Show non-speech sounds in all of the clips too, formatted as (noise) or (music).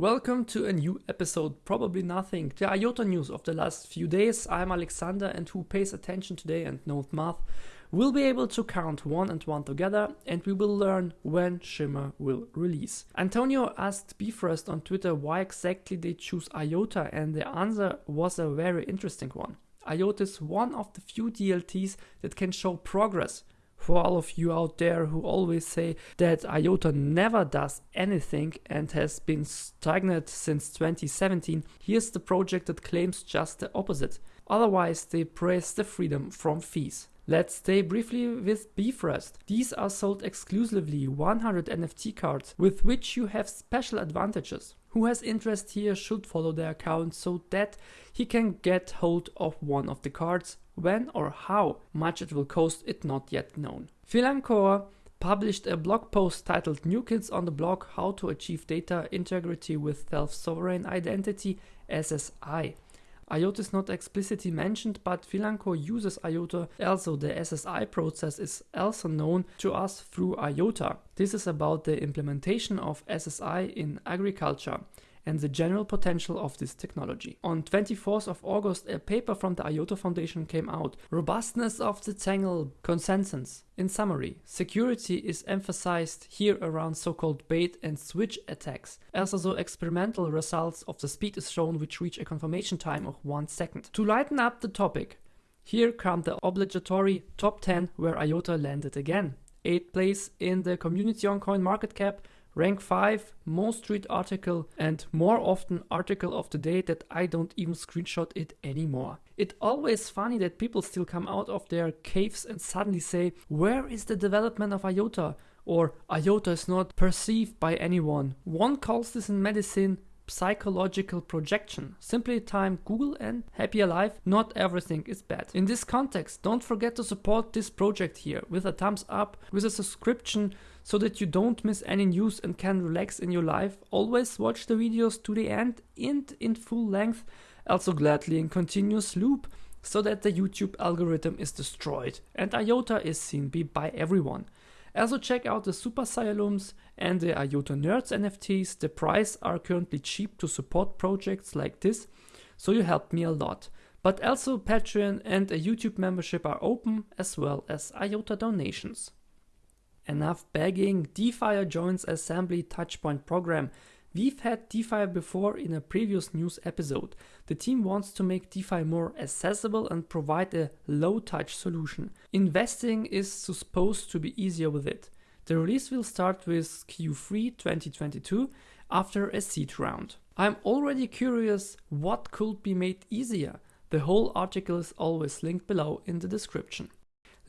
Welcome to a new episode, probably nothing. The IOTA news of the last few days. I'm Alexander and who pays attention today and knows math will be able to count one and one together and we will learn when Shimmer will release. Antonio asked Bifrost on Twitter why exactly they choose IOTA and the answer was a very interesting one. IOTA is one of the few DLTs that can show progress for all of you out there who always say that IOTA never does anything and has been stagnant since 2017, here's the project that claims just the opposite. Otherwise, they praise the freedom from fees. Let's stay briefly with Bifrost. These are sold exclusively 100 NFT cards with which you have special advantages. Who has interest here should follow their account so that he can get hold of one of the cards when or how much it will cost it not yet known. Filancore published a blog post titled New Kids on the Block How to Achieve Data Integrity with Self-Sovereign Identity SSI. IOTA is not explicitly mentioned, but Filancore uses IOTA. Also, the SSI process is also known to us through IOTA. This is about the implementation of SSI in agriculture and the general potential of this technology. On 24th of August, a paper from the IOTA Foundation came out. Robustness of the Tangle consensus. In summary, security is emphasized here around so-called bait and switch attacks. Also, the experimental results of the speed is shown which reach a confirmation time of one second. To lighten up the topic, here come the obligatory top 10 where IOTA landed again. 8th place in the community on CoinMarketCap, rank 5, most read article and more often article of the day that I don't even screenshot it anymore. It's always funny that people still come out of their caves and suddenly say, where is the development of IOTA? Or IOTA is not perceived by anyone. One calls this in medicine psychological projection. Simply time Google and happy alive, not everything is bad. In this context, don't forget to support this project here with a thumbs up, with a subscription so that you don't miss any news and can relax in your life. Always watch the videos to the end and in full length, also gladly in continuous loop so that the YouTube algorithm is destroyed and IOTA is seen by everyone. Also check out the Super Scialums and the IOTA Nerds NFTs. The price are currently cheap to support projects like this, so you help me a lot. But also Patreon and a YouTube membership are open as well as IOTA donations. Enough begging, DeFi joins Assembly Touchpoint program. We've had DeFi before in a previous news episode. The team wants to make DeFi more accessible and provide a low touch solution. Investing is supposed to be easier with it. The release will start with Q3 2022 after a seed round. I'm already curious what could be made easier. The whole article is always linked below in the description.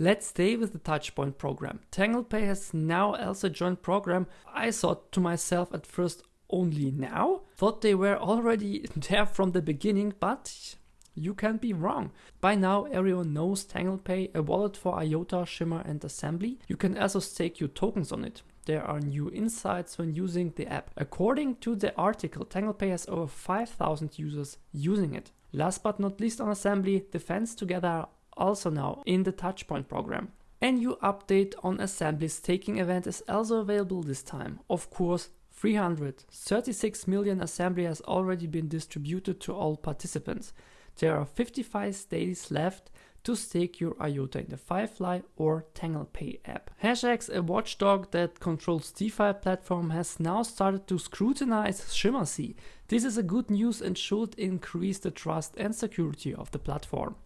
Let's stay with the Touchpoint program. TanglePay has now also joined program. I thought to myself at first only now? Thought they were already (laughs) there from the beginning, but you can be wrong. By now everyone knows TanglePay, a wallet for IOTA, Shimmer and Assembly. You can also stake your tokens on it. There are new insights when using the app. According to the article, TanglePay has over 5000 users using it. Last but not least on Assembly, the fans together are also now in the Touchpoint program. A new update on Assembly's staking event is also available this time. Of course, 336 million Assembly has already been distributed to all participants. There are 55 days left to stake your IOTA in the Firefly or TanglePay app. HashEx, a watchdog that controls DeFi platform, has now started to scrutinize ShimmerSea. This is a good news and should increase the trust and security of the platform.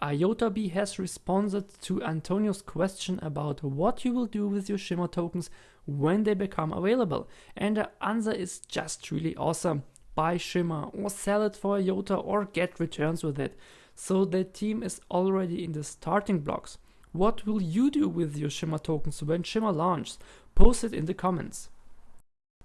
IOTAB has responded to Antonio's question about what you will do with your Shimmer tokens when they become available. And the answer is just really awesome. Buy Shimmer or sell it for a IOTA or get returns with it. So the team is already in the starting blocks. What will you do with your Shimmer tokens when Shimmer launches? Post it in the comments.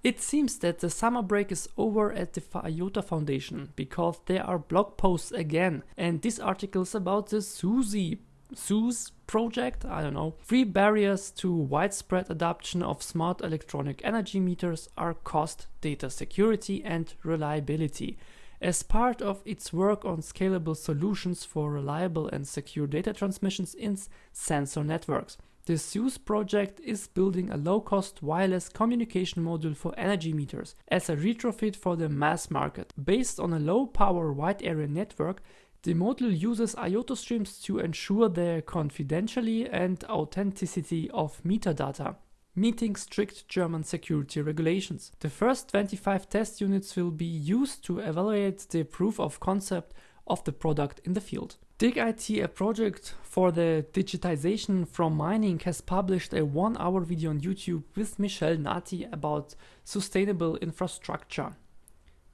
It seems that the summer break is over at the IOTA Foundation because there are blog posts again and this article is about the SUSI SUSE project, I don't know. Three barriers to widespread adoption of smart electronic energy meters are cost, data security and reliability. As part of its work on scalable solutions for reliable and secure data transmissions in sensor networks, The Zeus project is building a low-cost wireless communication module for energy meters as a retrofit for the mass market. Based on a low-power wide area network, the module uses IOTA streams to ensure the confidentiality and authenticity of metadata meeting strict German security regulations. The first 25 test units will be used to evaluate the proof of concept of the product in the field. DigIT, a project for the digitization from mining, has published a one hour video on YouTube with Michel Nati about sustainable infrastructure.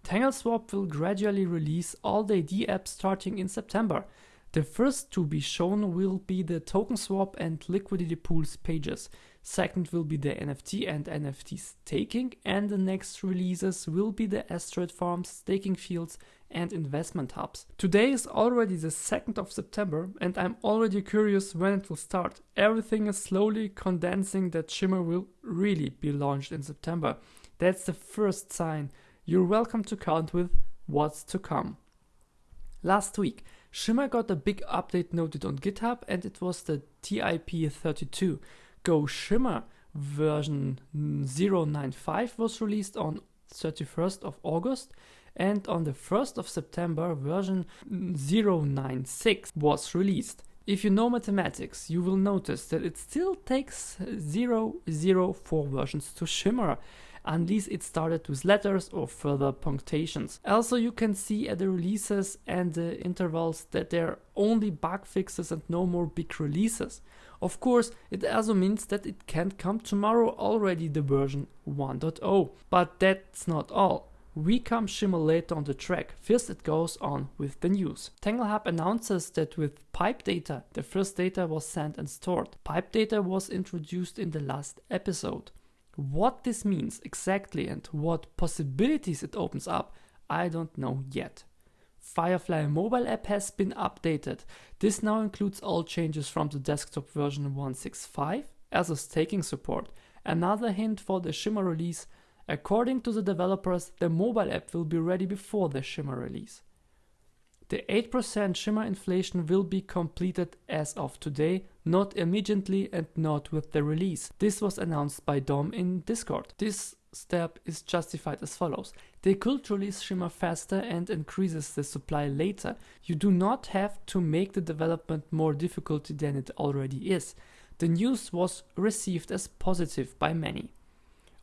TangleSwap will gradually release all the ID apps starting in September. The first to be shown will be the token swap and liquidity pools pages. Second will be the NFT and NFT staking, and the next releases will be the asteroid farms, staking fields, and investment hubs. Today is already the 2nd of September, and I'm already curious when it will start. Everything is slowly condensing that Shimmer will really be launched in September. That's the first sign. You're welcome to count with what's to come. Last week, Shimmer got a big update noted on GitHub, and it was the TIP32. Go Shimmer version 095 was released on 31st of August and on the 1st of September version 096 was released. If you know mathematics, you will notice that it still takes 004 versions to shimmer unless it started with letters or further punctuations. Also, you can see at the releases and the intervals that there are only bug fixes and no more big releases. Of course, it also means that it can't come tomorrow already the version 1.0. But that's not all. We come shimmer later on the track. First it goes on with the news. TangleHub announces that with pipe data, the first data was sent and stored. Pipe data was introduced in the last episode. What this means exactly and what possibilities it opens up, I don't know yet. Firefly mobile app has been updated. This now includes all changes from the desktop version 165 as a staking support. Another hint for the Shimmer release, according to the developers, the mobile app will be ready before the Shimmer release. The 8% Shimmer inflation will be completed as of today, not immediately and not with the release. This was announced by Dom in Discord. This step is justified as follows. They could release Shimmer faster and increases the supply later. You do not have to make the development more difficult than it already is. The news was received as positive by many.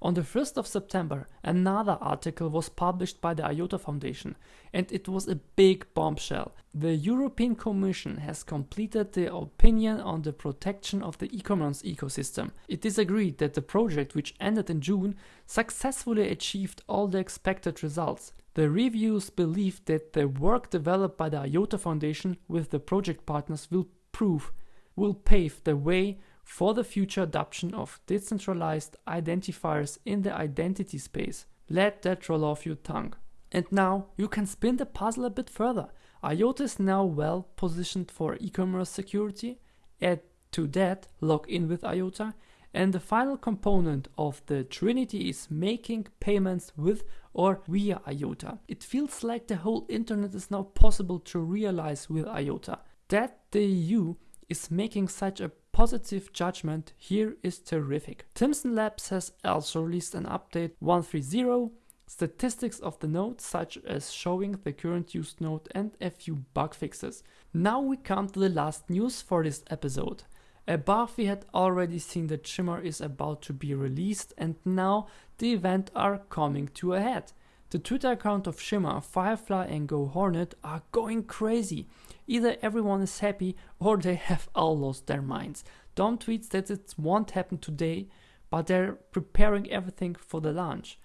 On the 1st of September, another article was published by the IOTA Foundation, and it was a big bombshell. The European Commission has completed the opinion on the protection of the e-commerce ecosystem. It is agreed that the project, which ended in June, successfully achieved all the expected results. The reviews believe that the work developed by the IOTA Foundation with the project partners will prove, will pave the way for the future adoption of decentralized identifiers in the identity space. Let that roll off your tongue. And now you can spin the puzzle a bit further. IOTA is now well positioned for e-commerce security. Add to that, log in with IOTA. And the final component of the Trinity is making payments with or via IOTA. It feels like the whole internet is now possible to realize with IOTA. That the EU is making such a positive judgment here is terrific. Timson Labs has also released an update 130 statistics of the node such as showing the current used node and a few bug fixes. Now we come to the last news for this episode. Above we had already seen that Shimmer is about to be released and now the event are coming to a head. The Twitter account of Shimmer, Firefly and Go Hornet are going crazy. Either everyone is happy or they have (laughs) all lost their minds. Dom tweets that it won't happen today, but they're preparing everything for the launch.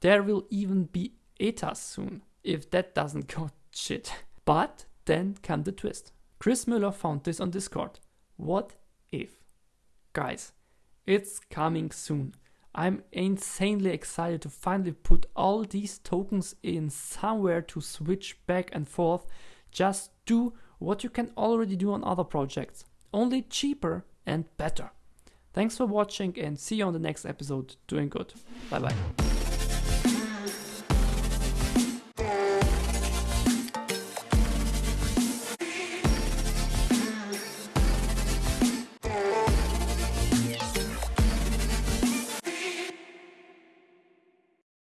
There will even be ETAs soon, if that doesn't go (laughs) shit. But then come the twist. Chris Müller found this on Discord. What if? Guys, it's coming soon. I'm insanely excited to finally put all these tokens in somewhere to switch back and forth. Just do what you can already do on other projects, only cheaper and better. Thanks for watching and see you on the next episode. Doing good. Bye bye.